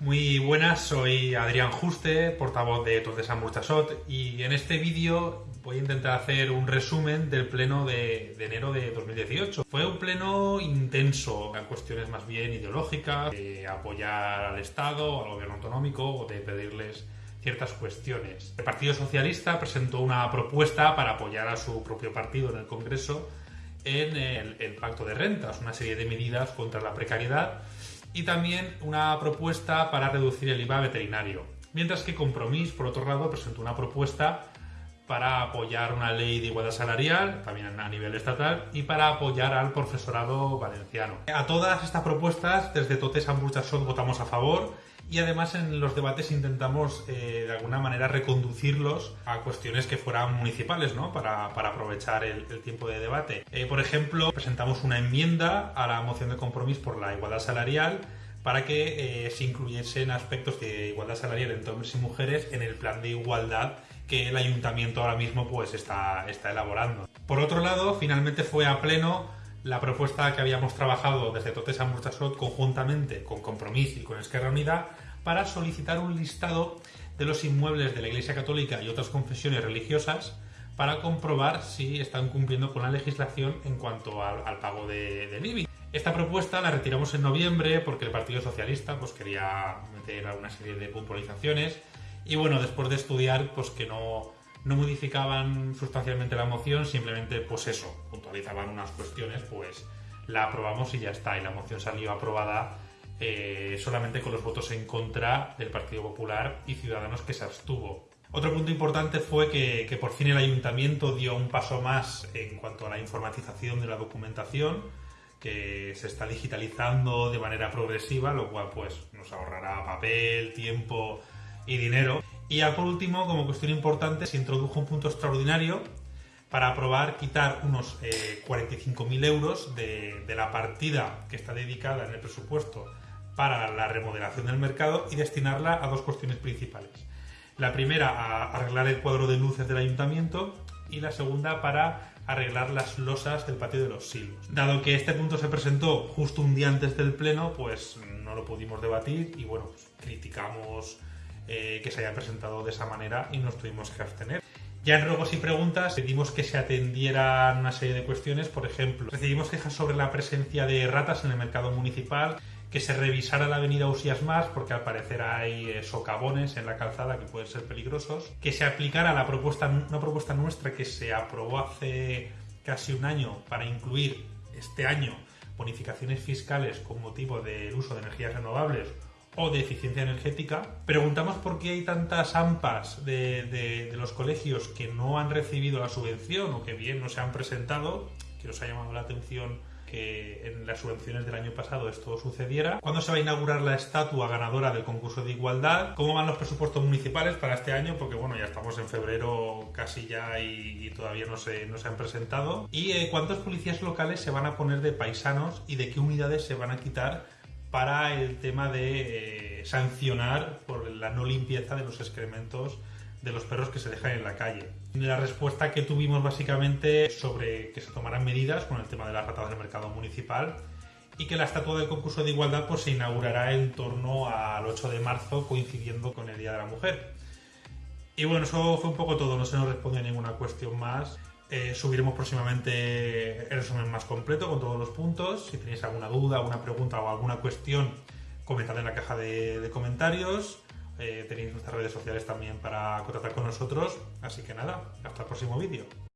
Muy buenas, soy Adrián Juste, portavoz de Totes Burchasot y en este vídeo voy a intentar hacer un resumen del pleno de, enero de 2018. Fue un pleno intenso, en cuestiones más bien ideológicas, de apoyar al Estado, al gobierno autonómico o de pedirles ciertas cuestiones. El Partido Socialista presentó una propuesta para apoyar a su propio partido en el Congreso en el, pacto de rentas, una serie de medidas contra la precariedad y también una propuesta para reducir el IVA veterinario. Mientras que Compromís, por otro lado, presentó una propuesta para apoyar una ley de igualdad salarial, también a nivel estatal, y para apoyar al profesorado valenciano. A todas estas propuestas, desde Totes a votamos a favor y además en los debates intentamos eh, de alguna manera reconducirlos a cuestiones que fueran municipales, ¿no? Para, aprovechar el, tiempo de debate. Eh, por ejemplo, presentamos una enmienda a la moción de compromiso por la igualdad salarial para que eh, se incluyesen aspectos de igualdad salarial entre hombres y mujeres en el plan de igualdad que el ayuntamiento ahora mismo pues está, está elaborando. Por otro lado, finalmente fue a pleno la propuesta que habíamos trabajado desde Totes a conjuntamente con Compromís y con Esquerra Unida para solicitar un listado de los inmuebles de la Iglesia Católica y otras confesiones religiosas para comprobar si están cumpliendo con la legislación en cuanto al, pago de, de Esta propuesta la retiramos en noviembre porque el Partido Socialista pues, quería meter alguna serie de puntualizaciones y bueno, después de estudiar pues que no, no modificaban sustancialmente la moción, simplemente pues eso, puntualizaban unas cuestiones, pues la aprobamos y ya está. Y la moción salió aprobada eh, solamente con los votos en contra del Partido Popular y Ciudadanos que se abstuvo. Otro punto importante fue que, que, por fin el ayuntamiento dio un paso más en cuanto a la informatización de la documentación, que se está digitalizando de manera progresiva, lo cual pues nos ahorrará papel, tiempo y dinero. Y ya por último, como cuestión importante, se introdujo un punto extraordinario para aprobar quitar unos 45.000 eh, euros de, la partida que está dedicada en el presupuesto para la remodelación del mercado y destinarla a dos cuestiones principales. La primera, a arreglar el cuadro de luces del ayuntamiento y la segunda para arreglar las losas del patio de los silos. Dado que este punto se presentó justo un día antes del pleno, pues no lo pudimos debatir y bueno, pues criticamos eh, que se haya presentado de esa manera y nos tuvimos que abstener. Ya en ruegos y preguntas pedimos que se atendieran una serie de cuestiones, por ejemplo, recibimos quejas sobre la presencia de ratas en el mercado municipal, que se revisara la avenida Usías Más, porque al parecer hay eh, socavones en la calzada que pueden ser peligrosos, que se aplicara la propuesta, una propuesta nuestra que se aprobó hace casi un año para incluir este año bonificaciones fiscales con motivo del uso de energías renovables o de eficiencia energética. Preguntamos por qué hay tantas AMPAs de, los colegios que no han recibido la subvención o que bien no se han presentado, que nos ha llamado la atención que en las subvenciones del año pasado esto sucediera. ¿Cuándo se va a inaugurar la estatua ganadora del concurso de igualdad? ¿Cómo van los presupuestos municipales para este año? Porque bueno, ya estamos en febrero casi ya y, todavía no se, no se han presentado. ¿Y eh, cuántos policías locales se van a poner de paisanos y de qué unidades se van a quitar para el tema de eh, sancionar por la no limpieza de los excrementos de los perros que se dejan en la calle. La respuesta que tuvimos básicamente sobre que se tomaran medidas con el tema de las ratas del mercado municipal y que la estatua del concurso de igualdad pues, se inaugurará en torno al 8 de marzo coincidiendo con el Día de la Mujer. Y bueno, eso fue un poco todo, no se nos respondió ninguna cuestión más. Eh, subiremos próximamente el resumen más completo con todos los puntos. Si tenéis alguna duda, alguna pregunta o alguna cuestión, comentad en la caja de, comentarios. Eh, tenéis nuestras redes sociales también para contactar con nosotros. Así que nada, hasta el próximo vídeo.